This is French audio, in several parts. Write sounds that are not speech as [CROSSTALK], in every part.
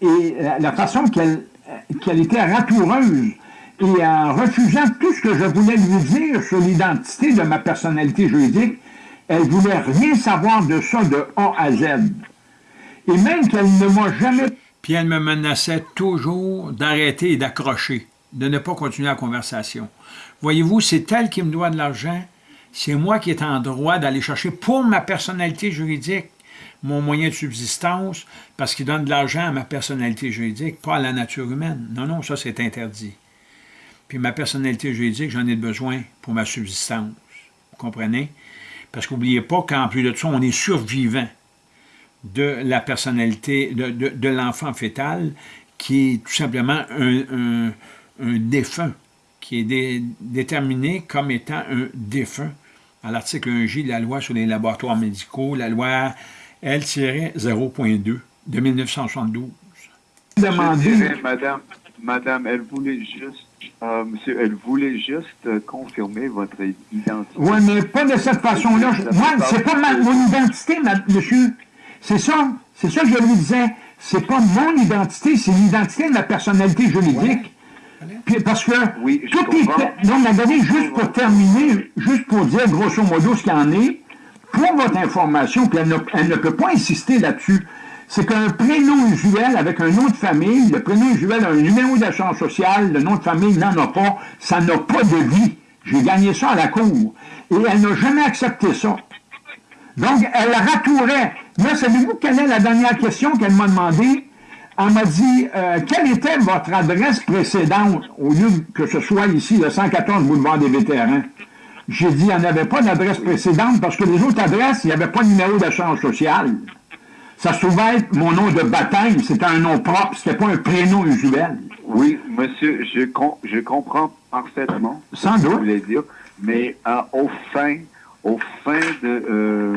et la façon qu'elle qu'elle était ratoureuse et en refusant tout ce que je voulais lui dire sur l'identité de ma personnalité juridique, elle voulait rien savoir de ça de A à Z. Et même qu'elle ne m'a jamais... Puis elle me menaçait toujours d'arrêter et d'accrocher, de ne pas continuer la conversation. Voyez-vous, c'est elle qui me doit de l'argent, c'est moi qui est en droit d'aller chercher pour ma personnalité juridique mon moyen de subsistance parce qu'il donne de l'argent à ma personnalité juridique, pas à la nature humaine. Non, non, ça c'est interdit. Puis ma personnalité juridique, j'en ai besoin pour ma subsistance. Vous comprenez? Parce qu'oubliez pas qu'en plus de ça, on est survivant de la personnalité, de, l'enfant fœtal, qui est tout simplement un, défunt, qui est déterminé comme étant un défunt à l'article 1J de la loi sur les laboratoires médicaux, la loi L-0.2 de 1972. Madame, madame, elle voulait juste, euh, monsieur, elle voulait juste euh, confirmer votre identité. Oui, mais pas de cette façon-là. Moi, c'est pas ma, mon identité, monsieur. C'est ça. C'est ça que je lui disais. C'est pas mon identité, c'est l'identité de la personnalité juridique. Puis parce que oui, tout est... Donc, la donnée, juste pour terminer, juste pour dire grosso modo ce qu'il y en est, pour votre information, puis elle ne, peut pas insister là-dessus, c'est qu'un prénom usuel avec un nom de famille, le prénom usuel a un numéro d'assurance sociale, le nom de famille n'en a pas, ça n'a pas de vie. J'ai gagné ça à la cour. Et elle n'a jamais accepté ça. Donc, elle ratourait. Là, savez-vous quelle est la dernière question qu'elle m'a demandé? Elle m'a dit, euh, quelle était votre adresse précédente, au lieu que ce soit ici, le 114 boulevard des vétérans? J'ai dit, il n'y en avait pas d'adresse précédente parce que les autres adresses, il n'y avait pas de numéro d'assurance sociale. Ça se trouvait être mon nom de baptême, c'était un nom propre, c'était pas un prénom usuel. Oui, monsieur, je, je comprends parfaitement Sans ce doute. que vous voulez dire, mais euh, au fin, au fin de, euh,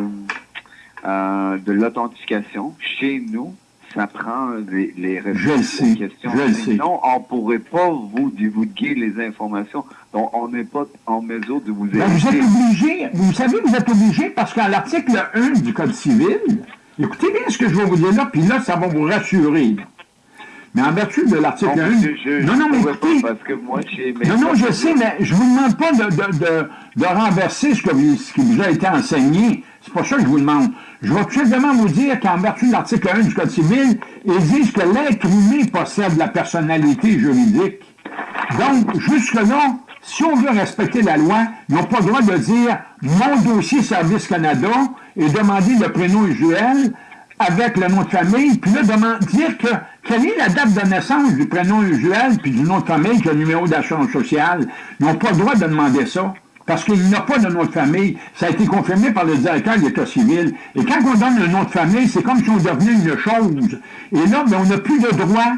euh, de l'authentification, chez nous, ça prend les, les réponses aux questions. Je Sinon, on ne pourrait pas vous divulguer les informations. Donc, on n'est pas en mesure de vous aider. Ben, vous êtes obligé, vous savez, vous êtes obligé parce qu'à l'article 1 du Code civil, écoutez bien ce que je vais vous dire là, puis là, ça va vous rassurer. Mais en vertu de l'article 1... non, non, mais écoutez... Parce que moi, non, non, je sais, mais je vous demande pas de, de, de, renverser ce, que ce qui vous a été enseigné. C'est pas ça que je vous demande. Je vais tout simplement vous dire qu'en vertu de l'article 1 du Code civil, ils disent que l'être humain possède la personnalité juridique. Donc, jusque-là, si on veut respecter la loi, ils n'ont pas le droit de dire « mon dossier Service Canada » et demander le prénom usuel avec le nom de famille, puis là, dire que quelle est la date de naissance du prénom usuel puis du nom de famille, que le numéro d'assurance sociale. Ils n'ont pas le droit de demander ça parce qu'il n'y a pas de nom de famille. Ça a été confirmé par le directeur de l'État civil. Et quand on donne un nom de famille, c'est comme si on devenait une chose. Et là, ben, on n'a plus de droits.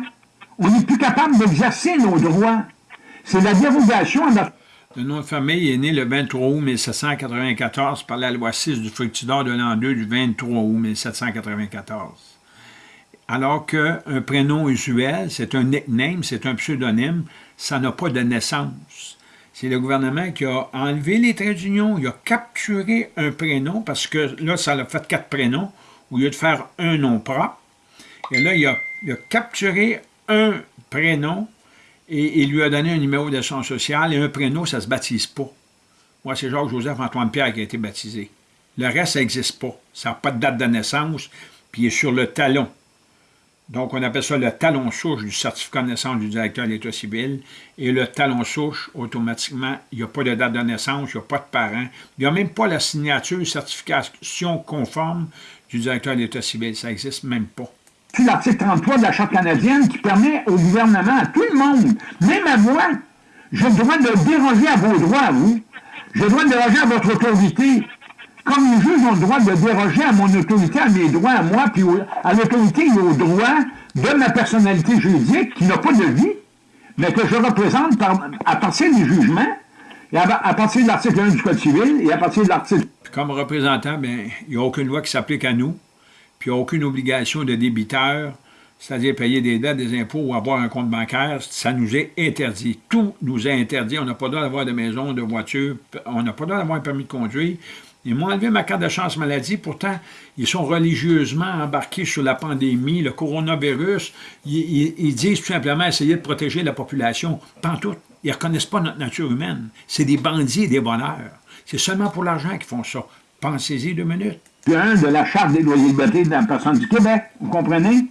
On n'est plus capable d'exercer nos droits. C'est la dérogation à Le nom de famille est né le 23 août 1794 par la loi 6 du fructidor de l'an 2 du 23 août 1794. Alors qu'un prénom usuel, c'est un nickname, c'est un pseudonyme, ça n'a pas de naissance c'est le gouvernement qui a enlevé les traits d'union, il a capturé un prénom, parce que là, ça a fait quatre prénoms, au lieu de faire un nom propre. Et là, il a, capturé un prénom et il lui a donné un numéro d'assurance sociale, et un prénom, ça ne se baptise pas. Moi, c'est Jacques-Joseph-Antoine-Pierre qui a été baptisé. Le reste, ça n'existe pas. Ça n'a pas de date de naissance, puis il est sur le talon. Donc, on appelle ça le talon souche du certificat de naissance du directeur de l'État civil. Et le talon souche, automatiquement, il n'y a pas de date de naissance, il n'y a pas de parents. Il n'y a même pas la signature, certification conforme du directeur de l'État civil. Ça n'existe même pas. C'est l'article 33 de la Charte canadienne qui permet au gouvernement, à tout le monde, même à moi, j'ai le droit de déroger à vos droits, vous. J'ai le droit de déroger à votre autorité comme les juges ont le droit de déroger à mon autorité, à mes droits, à moi, puis à l'autorité et aux droits de ma personnalité juridique qui n'a pas de vie, mais que je représente à partir des jugements, et à, partir de l'article 1 du Code civil, et à partir de l'article... Comme représentant, bien, il n'y a aucune loi qui s'applique à nous, puis il n'y a aucune obligation de débiteur, c'est-à-dire payer des dettes, des impôts ou avoir un compte bancaire, ça nous est interdit. Tout nous est interdit. On n'a pas le droit d'avoir de maison, de voiture, on n'a pas le droit d'avoir un permis de conduire, Ils m'ont enlevé ma carte de chance maladie. Pourtant, ils sont religieusement embarqués sur la pandémie, le coronavirus. Ils, disent tout simplement essayer de protéger la population. Pas tout. Ils ne reconnaissent pas notre nature humaine. C'est des bandits et des voleurs. C'est seulement pour l'argent qu'ils font ça. Pensez-y deux minutes. Un de la Charte des droits et libertés de la personne du Québec, vous comprenez?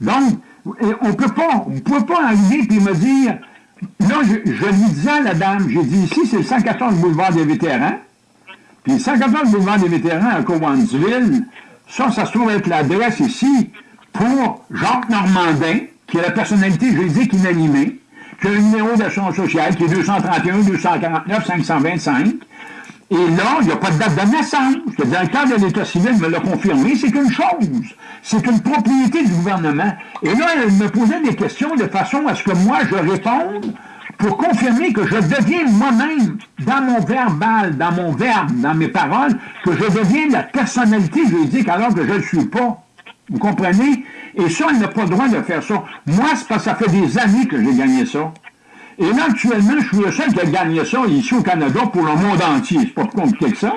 Donc, on peut pas, on ne peut pas arriver et me dire, là, je, je lui disais à la dame, j'ai dit ici, c'est le 114 boulevard des vétérans, puis 114 boulevard des vétérans à Cowansville, ça, ça se trouve être l'adresse ici pour Jacques Normandin, qui est la personnalité juridique inanimée, qui a un numéro d'assurance sociale qui est 231 249 525, et là, il n'y a pas de date de naissance. Le directeur de l'État civil me l'a confirmé. C'est une chose. C'est une propriété du gouvernement. Et là, elle me posait des questions de façon à ce que moi, je réponde pour confirmer que je deviens moi-même, dans mon verbal, dans mon verbe, dans mes paroles, que je deviens la personnalité juridique alors que je ne le suis pas. Vous comprenez? Et ça, elle n'a pas le droit de faire ça. Moi, c'est parce que ça fait des années que j'ai gagné ça. Et là, actuellement, je suis le seul qui a gagné ça ici au Canada pour le monde entier. C'est pas plus compliqué que ça.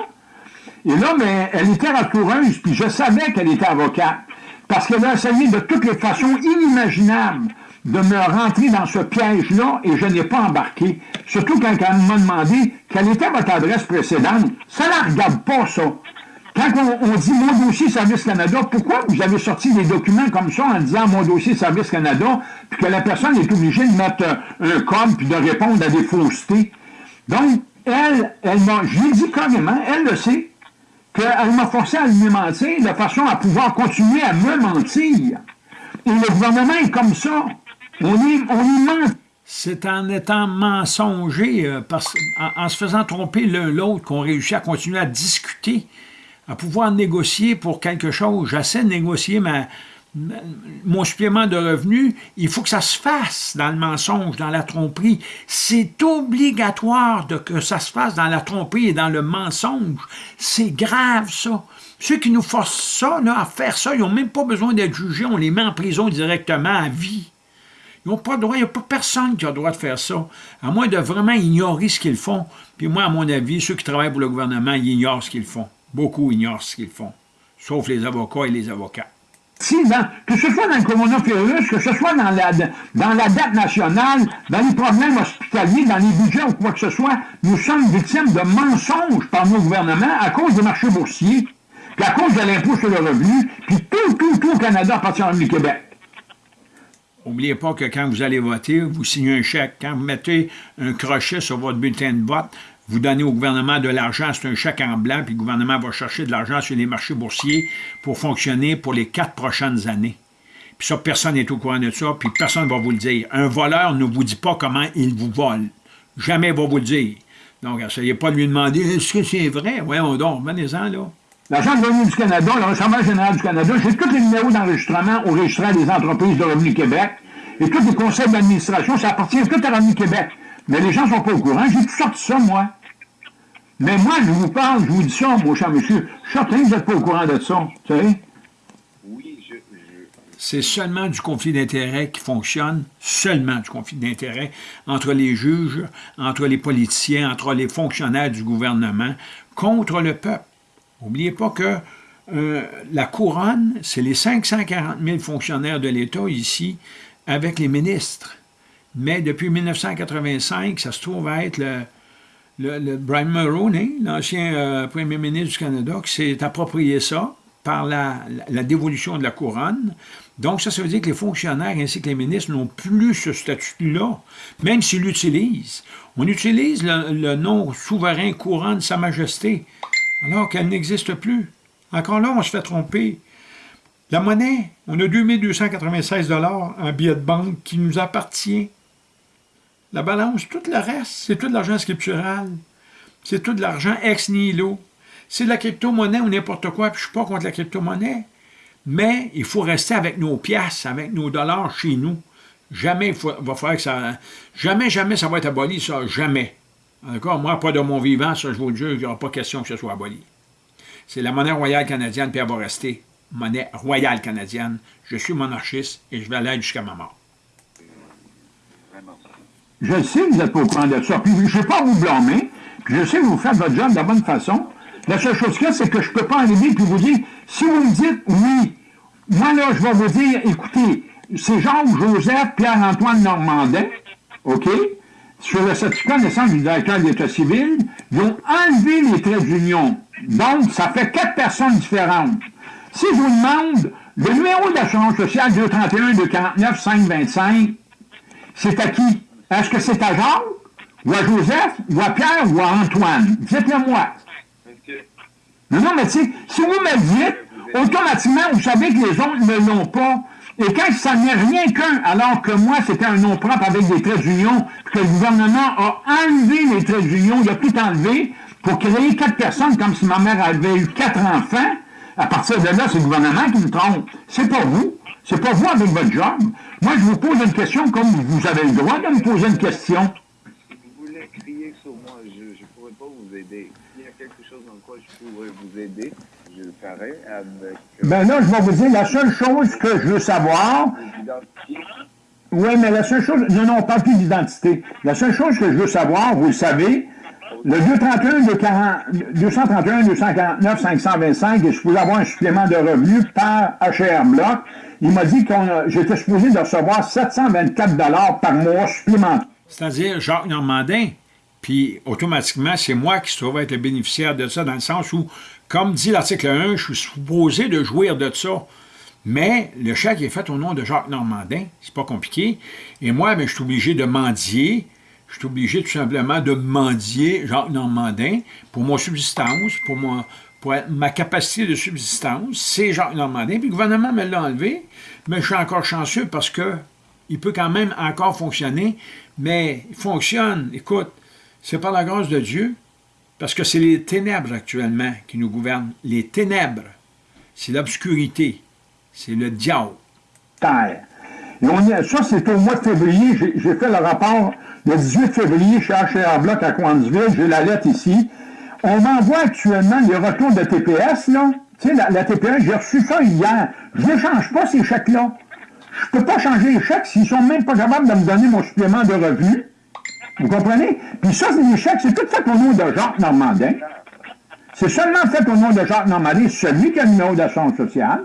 Et là, mais elle était raccoureuse, puis je savais qu'elle était avocate. Parce qu'elle a essayé de toutes les façons inimaginables de me rentrer dans ce piège-là et je n'ai pas embarqué. Surtout quand elle m'a demandé quelle était votre adresse précédente. Ça ne regarde pas, ça. Quand on, dit mon dossier Service Canada, pourquoi vous avez sorti des documents comme ça en disant mon dossier Service Canada, puis que la personne est obligée de mettre un code puis de répondre à des faussetés? Donc, elle, elle m'a, je lui dit carrément, elle le sait, qu'elle m'a forcé à lui mentir de façon à pouvoir continuer à me mentir. Et le gouvernement est comme ça. On y, on. C'est en étant mensonger, euh, en, se faisant tromper l'un l'autre, qu'on réussit à continuer à discuter à pouvoir négocier pour quelque chose. J'essaie de négocier ma, mon supplément de revenus, il faut que ça se fasse dans le mensonge, dans la tromperie. C'est obligatoire que ça se fasse dans la tromperie et dans le mensonge. C'est grave, ça. Ceux qui nous forcent ça, à faire ça, ils n'ont même pas besoin d'être jugés. On les met en prison directement à vie. Ils n'ont pas le droit, il n'y a pas personne qui a le droit de faire ça, à moins de vraiment ignorer ce qu'ils font. Puis moi, à mon avis, ceux qui travaillent pour le gouvernement, ils ignorent ce qu'ils font. Beaucoup ignorent ce qu'ils font, sauf les avocats et les avocats. Si, que ce soit dans le coronavirus, que ce soit dans la, dans la dette nationale, dans les problèmes hospitaliers, dans les budgets ou quoi que ce soit, nous sommes victimes de mensonges par nos gouvernements à cause des marchés boursiers, puis à cause de l'impôt sur le revenu, puis tout, tout, tout au Canada appartient du Québec. N'oubliez pas que quand vous allez voter, vous signez un chèque. Quand vous mettez un crochet sur votre bulletin de vote, vous donnez au gouvernement de l'argent, c'est un chèque en blanc, puis le gouvernement va chercher de l'argent sur les marchés boursiers pour fonctionner pour les quatre prochaines années. Puis ça, personne n'est au courant de ça, puis personne ne va vous le dire. Un voleur ne vous dit pas comment il vous vole. Jamais il va vous le dire. Donc, essayez pas de lui demander « Est-ce que c'est vrai? » Voyons donc, venez-en, là. L'agent de revenu du Canada, le Receveur général du Canada, j'ai tous les numéros d'enregistrement au registre des entreprises de Revenu Québec et tous les conseils d'administration, ça appartient tout à Revenu Québec. Mais les gens ne sont pas au courant. J'ai tout sorti ça, moi. Mais moi, je vous parle, je vous dis ça, mon cher monsieur. Je suis certain que vous n'êtes pas au courant de ça, tu sais. Oui, je... C'est seulement du conflit d'intérêts qui fonctionne, seulement du conflit d'intérêts entre les juges, entre les politiciens, entre les fonctionnaires du gouvernement, contre le peuple. N'oubliez pas que euh, la couronne, c'est les 540 000 fonctionnaires de l'État ici, avec les ministres. Mais depuis 1985, ça se trouve à être le, le, Brian Mulroney, l'ancien euh, premier ministre du Canada, qui s'est approprié ça par la, dévolution de la couronne. Donc, ça, ça veut dire que les fonctionnaires ainsi que les ministres n'ont plus ce statut-là, même s'ils l'utilisent. On utilise le, nom souverain couronne Sa Majesté, alors qu'elle n'existe plus. Encore là, on se fait tromper. La monnaie, on a 2296 en billets de banque qui nous appartient. La balance, tout le reste, c'est tout l'argent scriptural. C'est tout de l'argent ex nihilo. C'est la crypto-monnaie ou n'importe quoi, puis je ne suis pas contre la crypto-monnaie. Mais il faut rester avec nos pièces, avec nos dollars chez nous. Jamais il va falloir que ça... Jamais, jamais ça va être aboli, ça. Jamais. D'accord? Moi, pas de mon vivant, ça, je vous le jure, il n'y aura pas question que ce soit aboli. C'est la monnaie royale canadienne, puis elle va rester monnaie royale canadienne. Je suis monarchiste et je vais aller jusqu'à ma mort. Je sais que vous n'êtes pas au courant de ça. Puis je ne vais pas vous blâmer. Puis je sais que vous faites votre job de la bonne façon. La seule chose qu'il y a, c'est que je ne peux pas arriver et vous dire, si vous me dites oui, moi là, je vais vous dire, écoutez, c'est Jacques-Joseph Pierre-Antoine Normandin, OK, sur le certificat de naissance du directeur de l'État civil, ils ont enlevé les traits d'union. Donc, ça fait quatre personnes différentes. Si je vous demande le numéro d'assurance sociale 231 249 525, c'est à qui? Est-ce que c'est à Jacques, ou à Joseph, ou à Pierre, ou à Antoine? Dites-le moi. Non, non, mais tu sais, si vous me dites, automatiquement, vous savez que les autres ne l'ont pas. Et quand ça n'est rien qu'un, alors que moi, c'était un nom propre avec des traits d'union, que le gouvernement a enlevé les traits d'union, il a tout enlevé pour créer quatre personnes, comme si ma mère avait eu quatre enfants, à partir de là, c'est le gouvernement qui me trompe. C'est pas vous. C'est pas vous avec votre job. Moi, je vous pose une question comme vous avez le droit de me poser une question. Si vous voulez crier sur moi, je ne pourrais pas vous aider. S'il y a quelque chose dans quoi je pourrais vous aider, je le ferai avec... Euh, ben là, je vais vous dire, la seule chose que je veux savoir... Oui, mais la seule chose... Non, non, on parle plus d'identité. La seule chose que je veux savoir, vous le savez, le 231, 231, 249, 525, et je pouvais avoir un supplément de revenus par HR Block. Il m'a dit que j'étais supposé de recevoir 724 par mois supplémentaire. C'est-à-dire Jacques Normandin. Puis, automatiquement, c'est moi qui se trouve être le bénéficiaire de ça, dans le sens où, comme dit l'article 1, je suis supposé de jouir de ça. Mais le chèque est fait au nom de Jacques Normandin. C'est pas compliqué. Et moi, ben, je suis obligé de mendier je suis obligé tout simplement de mendier Jacques Normandin pour mon subsistance, pour, ma capacité de subsistance, c'est Jacques Normandin. Puis le gouvernement me l'a enlevé, mais je suis encore chanceux parce que il peut quand même encore fonctionner, mais il fonctionne, écoute, c'est par la grâce de Dieu, parce que c'est les ténèbres actuellement qui nous gouvernent. Les ténèbres, c'est l'obscurité, c'est le diable. Terre. ça, c'est au mois de février, j'ai fait le rapport le 18 février chez HR Block à Coinsville, j'ai la lettre ici. On m'envoie actuellement les retours de TPS, là. Tu sais, la, TPS, j'ai reçu ça hier. Je ne change pas ces chèques-là. Je ne peux pas changer les chèques s'ils sont même pas capables de me donner mon supplément de revenus. Vous comprenez? Puis ça, c'est des chèques, c'est tout fait au nom de Jacques Normandin. C'est seulement fait au nom de Jacques Normandin, celui qui a le numéro d'assurance sociale.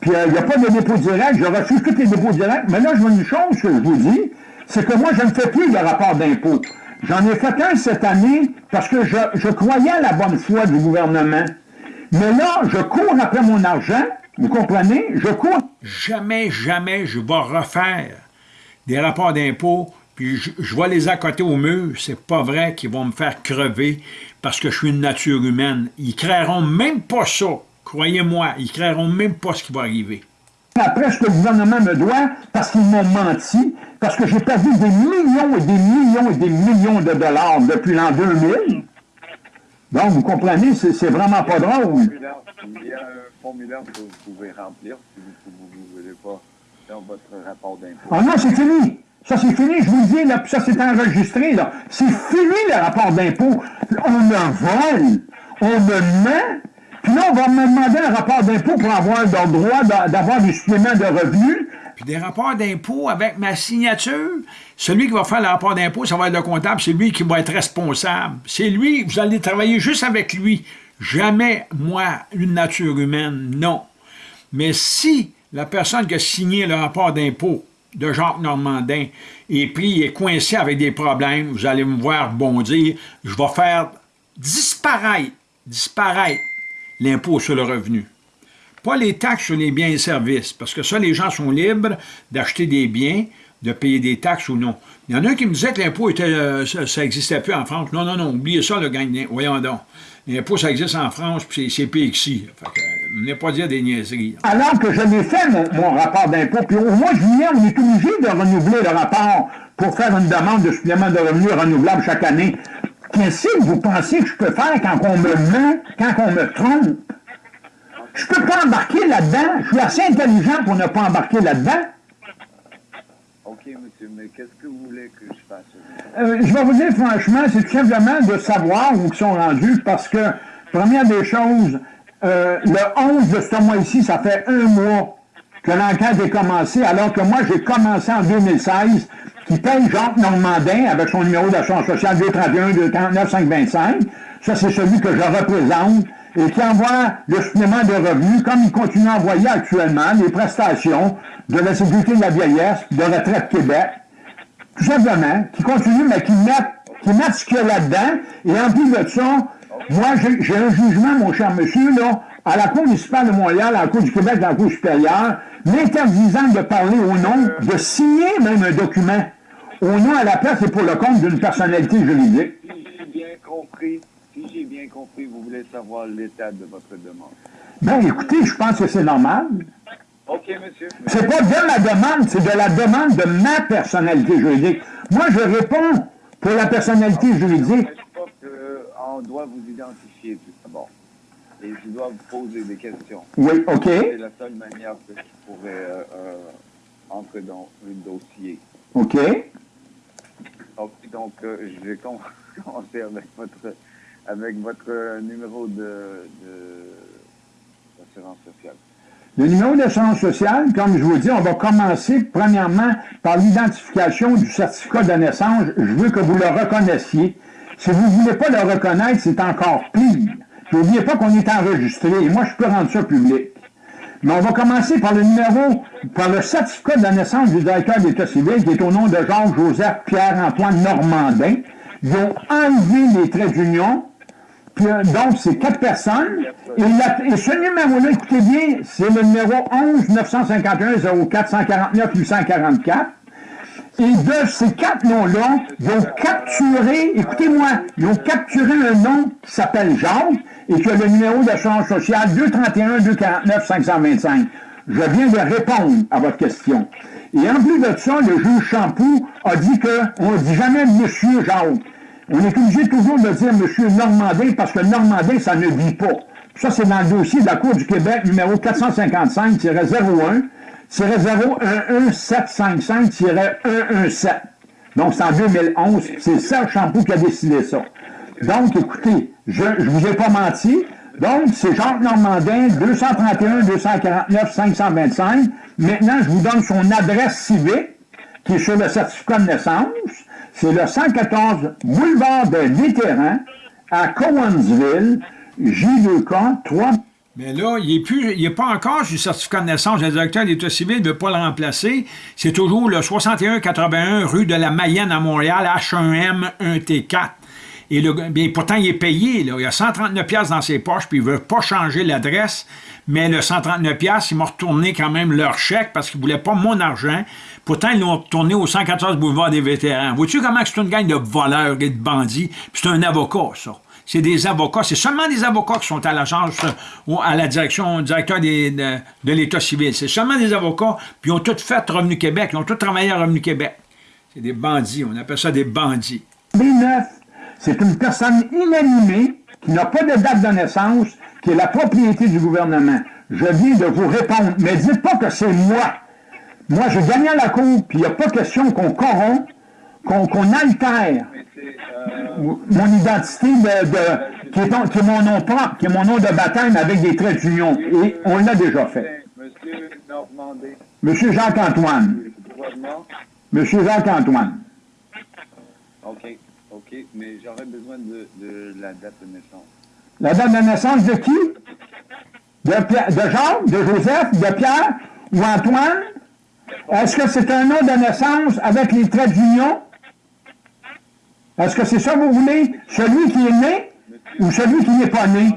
Puis euh, il n'y a pas de dépôt direct, je refuse tous les dépôts directs. Mais là, je vois une chose que je vous dis, c'est que moi, je ne fais plus de rapport d'impôt. J'en ai fait un cette année parce que je, croyais à la bonne foi du gouvernement. Mais là, je cours après mon argent, vous comprenez? Je cours. Jamais, jamais je vais refaire des rapports d'impôt, puis je, je, vais les accoter au mur. C'est pas vrai qu'ils vont me faire crever parce que je suis une nature humaine. Ils créeront même pas ça. Croyez-moi, ils créeront même pas ce qui va arriver après ce que le gouvernement me doit parce qu'ils m'ont menti, parce que j'ai perdu des millions et des millions et des millions de dollars depuis l'an 2000. Donc, vous comprenez, c'est vraiment pas drôle. Il y a un formulaire que vous pouvez remplir si vous ne voulez pas faire votre rapport d'impôt. Ah non, c'est fini. Ça, c'est fini. Je vous le dis, là, ça, c'est enregistré. là. C'est fini, le rapport d'impôt. On me vole. On me ment. Là, on va me demander un rapport d'impôt pour avoir le droit d'avoir des suppléments de revenus. Puis des rapports d'impôt avec ma signature. Celui qui va faire le rapport d'impôt, ça va être le comptable, c'est lui qui va être responsable. C'est lui, vous allez travailler juste avec lui. Jamais, moi, une nature humaine, non. Mais si la personne qui a signé le rapport d'impôt de Jacques Normandin est pris, est coincé avec des problèmes, vous allez me voir bondir, je vais faire disparaître, disparaître l'impôt sur le revenu. Pas les taxes sur les biens et services, parce que ça, les gens sont libres d'acheter des biens, de payer des taxes ou non. Il y en a un qui me disait que l'impôt, euh, ça n'existait plus en France. Non, non, non, oubliez ça, le gagne. Voyons donc. L'impôt, ça existe en France, puis c'est pire ici. Fait n'est pas dire des niaiseries. Alors que je l'ai fait, mon, rapport d'impôt, puis au mois de juillet, on est obligé de renouveler le rapport pour faire une demande de supplément de revenus renouvelable chaque année. Qu'est-ce que vous pensez que je peux faire quand on me ment, quand on me trompe? Je peux pas embarquer là-dedans. Je suis assez intelligent pour ne pas embarquer là-dedans. OK, monsieur, mais qu'est-ce que vous voulez que je fasse? Euh, je vais vous dire franchement, c'est tout simplement de savoir où ils sont rendus parce que, première des choses, euh, le 11 de ce mois-ci, ça fait un mois que l'enquête est commencée, alors que moi, j'ai commencé en 2016 qui paye Jacques Normandin avec son numéro d'assurance sociale 231 239 525. ça c'est celui que je représente, et qui envoie le supplément de revenus, comme il continue à envoyer actuellement les prestations de la Sécurité de la vieillesse, de Retraite Québec, tout simplement, qui continue, mais qui met, qui met ce qu'il y a là-dedans, et en plus de ça, moi, j'ai un jugement, mon cher monsieur, là, à la Cour municipale de Montréal, à la Cour du Québec, à la Cour supérieure, m'interdisant de parler au nom, de signer même un document, au nom à la place et pour le compte d'une personnalité juridique. Si j'ai bien compris, si j'ai bien compris, vous voulez savoir l'état de votre demande. Ben, écoutez, je pense que c'est normal. OK, monsieur. C'est pas de la demande, c'est de la demande de ma personnalité juridique. Moi, je réponds pour la personnalité juridique. Je pense qu'on doit vous identifier tout. Et je dois vous poser des questions. Oui, OK. C'est la seule manière que je pourrais euh, euh, entrer dans un dossier. OK. Ok, donc, euh, je vais com- [LAUGHS] commencer avec votre, avec votre numéro de, de d'assurance sociale. Le numéro d'assurance sociale, comme je vous dis, on va commencer premièrement par l'identification du certificat de naissance. Je veux que vous le reconnaissiez. Si vous ne voulez pas le reconnaître, c'est encore pire. N'oubliez pas qu'on est enregistré et moi, je peux rendre ça public. Mais on va commencer par le numéro, par le certificat de la naissance du directeur d'État civil, qui est au nom de Georges-Joseph Pierre-Antoine Normandin. Ils ont enlevé les traits d'union, euh, donc, c'est quatre personnes. Et, ce numéro-là, écoutez bien, c'est le numéro 11 951 04 149 844. Et de ces quatre noms-là, ils ont capturé, écoutez-moi, ils ont capturé un nom qui s'appelle Jacques et qui a le numéro d'assurance sociale 231 249 525. Je viens de répondre à votre question. Et en plus de ça, le juge Champoux a dit qu'on ne dit jamais Monsieur Jacques. On est obligé toujours de dire Monsieur Normandin parce que Normandin, ça ne vit pas. Ça, c'est dans le dossier de la Cour du Québec, numéro 455-01, 011-755-117. Donc, c'est en 2011. C'est Serge Champoux qui a décidé ça. Donc, écoutez, je ne vous ai pas menti. Donc, c'est Jacques Normandin, 231 249 525. Maintenant, je vous donne son adresse civique, qui est sur le certificat de naissance. C'est le 114 boulevard des vétérans à Cowansville, J2K, 3 Mais là, il n'est pas encore sur le certificat de naissance. Le directeur de l'État civil ne veut pas le remplacer. C'est toujours le 6181 rue de la Mayenne à Montréal, H1M 1T4. Et bien, pourtant, il est payé. Il a 139 pièces dans ses poches, puis il ne veut pas changer l'adresse. Mais le 139 pièces, ils m'ont retourné quand même leur chèque parce qu'ils ne voulaient pas mon argent. Pourtant, ils l'ont retourné au 114 boulevard des vétérans. Vois-tu comment c'est une gang de voleurs et de bandits? C'est un avocat, ça. C'est des avocats. C'est seulement des avocats qui sont à l'agence, euh, ou à la direction, directeur des- de, l'État civil. C'est seulement des avocats, puis ils ont tout fait Revenu Québec. Ils ont tout travaillé à Revenu Québec. C'est des bandits. On appelle ça des bandits. 2009, c'est une personne inanimée qui n'a pas de date de naissance, qui est la propriété du gouvernement. Je viens de vous répondre, mais dites pas que c'est moi. Moi, j'ai gagné à la cour, puis il n'y a pas question qu'on corrompt, qu'on altère euh, mon identité de, de- qui, est, qui est mon nom propre, qui est mon nom de baptême avec des traits d'union. Et on l'a déjà fait. Monsieur Normandé, Monsieur Jacques-Antoine. Monsieur Jacques-Antoine. OK, OK, mais j'aurais besoin de, de la date de naissance. La date de naissance de qui? De, Pierre- de Jacques, de Joseph, de Pierre ou Antoine? Est-ce que c'est un nom de naissance avec les traits d'union? Est-ce que c'est ça que vous voulez? Celui qui est né ou celui qui n'est pas né?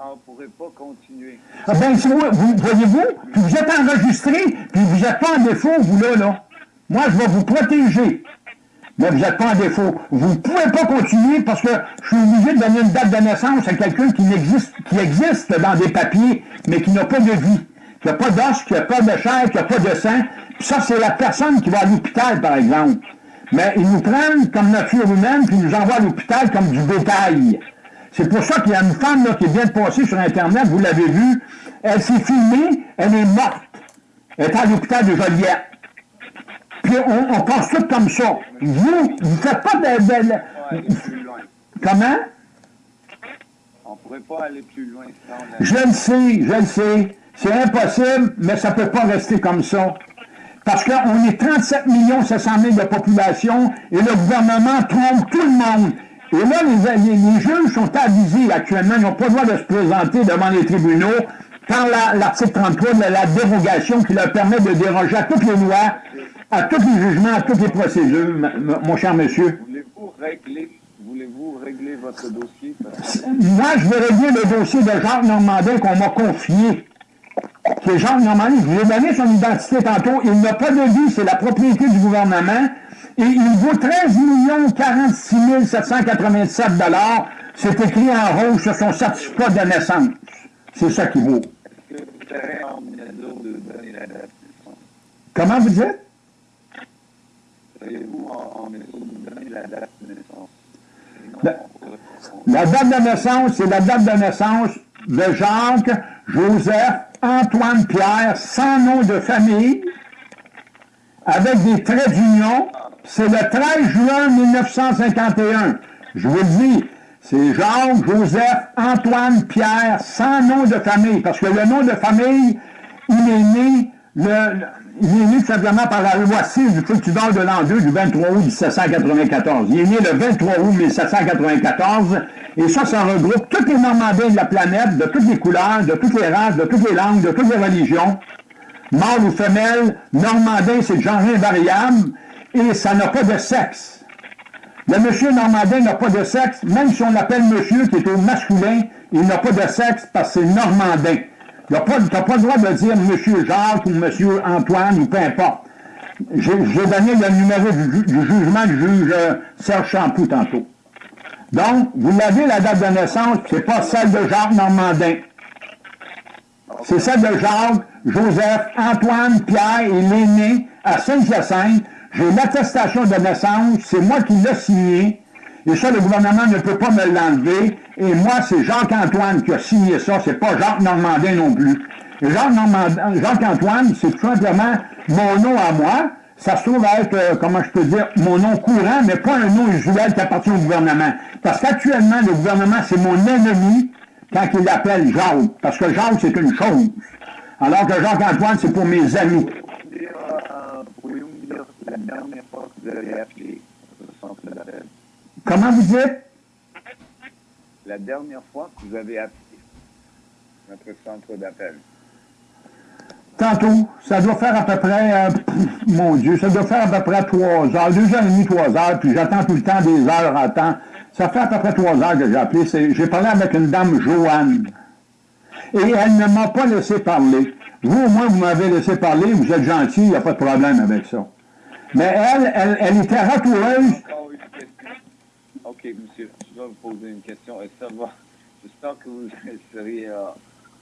On ne pourrait pas continuer. Ah ben, si vous, vous- voyez-vous, puis vous êtes enregistré, puis vous n'êtes pas en défaut, vous là, là. Moi, je vais vous protéger. Mais vous n'êtes pas en défaut. Vous ne pouvez pas continuer parce que je suis obligé de donner une date de naissance à quelqu'un qui qui existe dans des papiers, mais qui n'a pas de vie, qui n'a pas d'os, qui n'a pas de chair, qui n'a pas de sang. Puis ça, c'est la personne qui va à l'hôpital, par exemple. Mais ils nous prennent comme nature humaine, puis ils nous envoient à l'hôpital comme du bétail. C'est pour ça qu'il y a une femme là, qui vient de passer sur Internet, vous l'avez vu, elle s'est filmée, elle est morte. Elle est à l'hôpital de Joliette. On, on pense tout comme ça. Vous, vous ne faites pas de... de- de- comment? On ne pourrait pas aller plus loin sans la Je le sais, je le sais. C'est impossible, mais ça ne peut pas rester comme ça. Parce qu'on est 37 700 000 de population et le gouvernement trompe tout le monde. Et là, les, les, juges sont avisés actuellement, ils n'ont pas le droit de se présenter devant les tribunaux par l'article 33 de la dérogation qui leur permet de déroger à toutes les lois, à tous les jugements, à toutes les procédures, mon cher monsieur. Voulez-vous régler, voulez régler votre dossier? Moi, je vais régler le dossier de Jacques Normandin qu'on m'a confié. Qui est Jacques Normandin. Je vous ai donné son identité tantôt. Il n'a pas de vie, c'est la propriété du gouvernement et il vaut 13 46 787 C'est écrit en rouge sur son certificat de naissance. C'est ça qui vaut. Est-ce que vous serez en mesure de donner la date? Comment vous dites? La date de naissance? La date de naissance, c'est la date de naissance de Jacques, Joseph, Antoine Pierre, sans nom de famille, avec des traits d'union, c'est le 13 juin 1951. Je vous le dis, c'est Jacques, Joseph, Antoine, Pierre, sans nom de famille, parce que le nom de famille, il est né, le, il est né tout simplement par la loi 6 du Cultivar de l'an 2 du 23 août 1794. Il est né le 23 août 1794, et ça, ça regroupe tous les Normandins de la planète, de toutes les couleurs, de toutes les races, de toutes les langues, de toutes les religions. Mâle ou femelle, Normandin, c'est genre invariable, et ça n'a pas de sexe. Le monsieur normandin n'a pas de sexe, même si on l'appelle monsieur qui est au masculin, il n'a pas de sexe parce que c'est normandin. Tu n'as pas, le droit de dire monsieur Jacques ou monsieur Antoine ou peu importe. J'ai donné le numéro du, jugement du juge euh, Serge Champoux tantôt. Donc, vous l'avez la date de naissance, c'est pas celle de Jacques Normandin. C'est celle de Jacques, Joseph, Antoine, Pierre et l'aîné à Saint-Hyacinthe, j'ai l'attestation de naissance, c'est moi qui l'ai signé, et ça, le gouvernement ne peut pas me l'enlever. Et moi, c'est Jacques-Antoine qui a signé ça, c'est pas Jacques Normandin non plus. Jacques-Antoine, c'est tout simplement mon nom à moi. Ça se trouve être, euh, comment je peux dire, mon nom courant, mais pas un nom usuel qui appartient au gouvernement. Parce qu'actuellement, le gouvernement, c'est mon ennemi quand il l'appelle Jacques. Parce que Jacques, c'est une chose. Alors que Jacques-Antoine, c'est pour mes amis? Comment vous dites? La dernière fois que vous avez appelé notre centre d'appel. Tantôt, ça doit faire à peu près, euh, mon Dieu, ça doit faire à peu près trois heures, deux heures et demie, trois heures, puis j'attends tout le temps des heures à temps. Ça fait à peu près trois heures que j'ai appelé. J'ai parlé avec une dame, Joanne, et elle ne m'a pas laissé parler. Vous, au moins, vous m'avez laissé parler, vous êtes gentil, il n'y a pas de problème avec ça. Mais elle, elle, elle était ratoureuse. OK, monsieur, je dois vous poser une question. J'espère que vous [LAUGHS] seriez euh,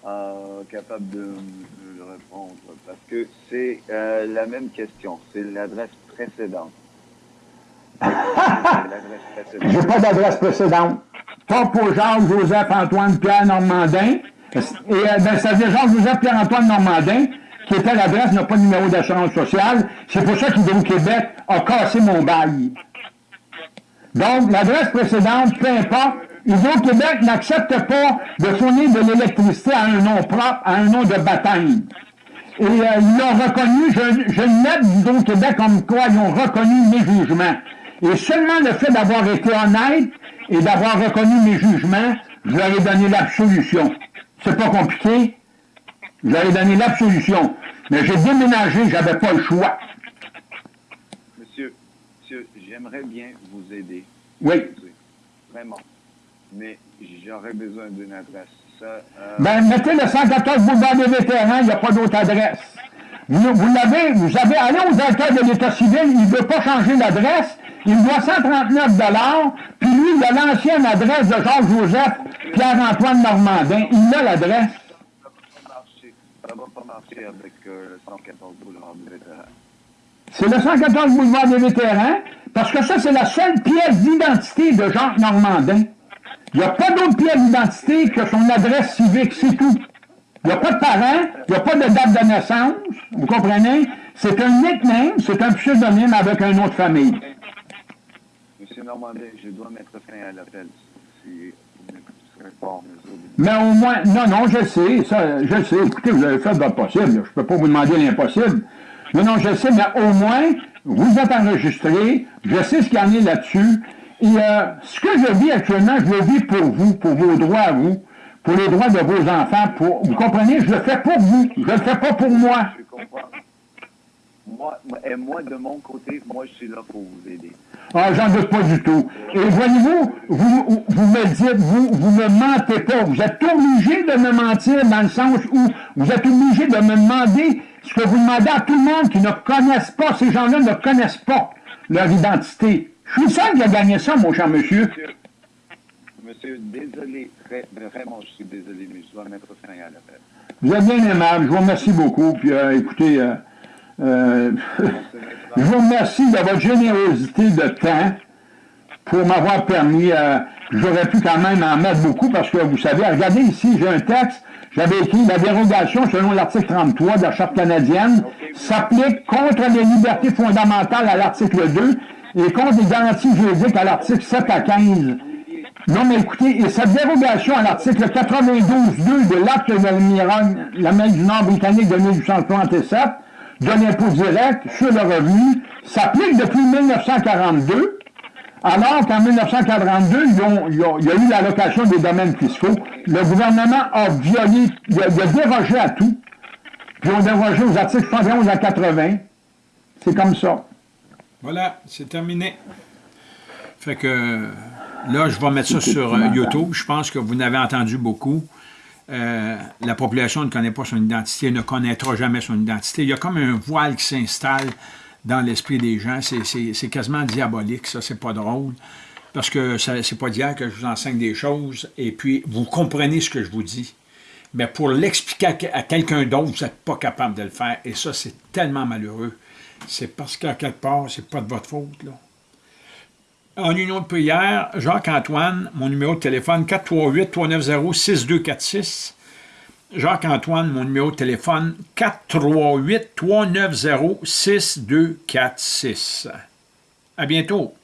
euh, capable de me répondre parce que c'est euh, la même question. C'est l'adresse précédente. [LAUGHS] J'ai pas d'adresse précédente. Pas pour Jean-Joseph Antoine Pierre Normandin. Et ben, ça veut dire Jean-Joseph Pierre Antoine Normandin qui était l'adresse, n'a pas de numéro d'assurance sociale. C'est pour ça qu'Hydro-Québec a cassé mon bail. Donc, l'adresse précédente, peu importe, Hydro-Québec n'accepte pas de fournir de l'électricité à un nom propre, à un nom de baptême. Et euh, ils l'ont reconnu, je, je note d'Hydro-Québec comme quoi ils ont reconnu mes jugements. Et seulement le fait d'avoir été honnête et d'avoir reconnu mes jugements, je leur ai donné l'absolution. C'est pas compliqué, J'avais donné l'absolution. Mais j'ai déménagé, j'avais pas le choix. Monsieur, j'aimerais bien vous aider. Oui. Vraiment. Mais j'aurais besoin d'une adresse. Ça, euh... Ben, mettez le 114 boulevard des vétérans, il n'y a pas d'autre adresse. Vous, vous l'avez, vous avez allé au directeur de l'État civil, il ne veut pas changer l'adresse, il doit 139 puis lui, il a l'ancienne adresse de Georges-Joseph Pierre-Antoine Normandin. Il a l'adresse ça ne va pas marcher avec euh, le 114 boulevard des vétérans. C'est le 114 boulevard des vétérans, parce que ça, c'est la seule pièce d'identité de Jacques Normandin. Il n'y a pas d'autre pièce d'identité que son adresse civique, c'est tout. Il n'y a pas de parents, il n'y a pas de date de naissance, vous comprenez? C'est un nickname, c'est un pseudonyme avec un autre famille. Monsieur Normandin, je dois mettre fin à l'appel. Si mais au moins, non, non, je sais, ça, je sais. Écoutez, vous avez fait votre possible. Je ne peux pas vous demander l'impossible. Non, non, je sais, mais au moins, vous êtes enregistré, je sais ce qu'il y en est là-dessus, Et euh, ce que je vis actuellement, je le vis pour vous, pour vos droits à vous, pour les droits de vos enfants. Pour, vous comprenez? Je le fais pour vous. Je le fais pas pour moi. Je comprends. Moi, et moi, de mon côté, moi, je suis là pour vous aider. Ah, j'en doute pas du tout. Et voyez-vous, vous, vous me dites, vous, vous ne mentez pas. Vous êtes obligé de me mentir dans le sens où vous êtes obligé de me demander ce que vous demandez à tout le monde qui ne connaissent pas, ces gens-là ne connaissent pas leur identité. Je suis seul qui a gagné ça, mon cher monsieur. Monsieur, désolé, vraiment, je suis désolé, mais je dois mettre fin à l'appel. Vous êtes bien aimable, je vous remercie beaucoup. Puis euh, écoutez, euh, euh, [LAUGHS] je vous remercie de votre générosité de temps pour m'avoir permis, j'aurais pu quand même en mettre beaucoup parce que vous savez, regardez ici, j'ai un texte, j'avais écrit la dérogation selon l'article 33 de la Charte canadienne s'applique contre les libertés fondamentales à l'article 2 et contre les garanties juridiques à l'article 7 à 15. Non, mais écoutez, et cette dérogation à l'article 92.2 de l'acte de l'Amérique du Nord britannique de 1837 de l'impôt direct sur le revenu s'applique depuis 1942, alors qu'en 1942, il y a eu l'allocation des domaines fiscaux. Le gouvernement a violé, il a, dérogé à tout, puis on dérogé aux articles 71 à 80. C'est comme ça. Voilà, c'est terminé. Fait que là, je vais mettre ça sur euh, YouTube. Je pense que vous n'avez entendu beaucoup. Euh, la population ne connaît pas son identité, ne connaîtra jamais son identité. Il y a comme un voile qui s'installe dans l'esprit des gens. C'est quasiment diabolique, ça, c'est pas drôle. Parce que c'est pas d'hier que je vous enseigne des choses, et puis vous comprenez ce que je vous dis. Mais pour l'expliquer à quelqu'un d'autre, vous n'êtes pas capable de le faire. Et ça, c'est tellement malheureux c'est parce qu'à quelque part, c'est pas de votre faute. Là. En union de prière, Jacques-Antoine, mon numéro de téléphone 438-390-6246. Jacques-Antoine, mon numéro de téléphone 438-390-6246. À bientôt.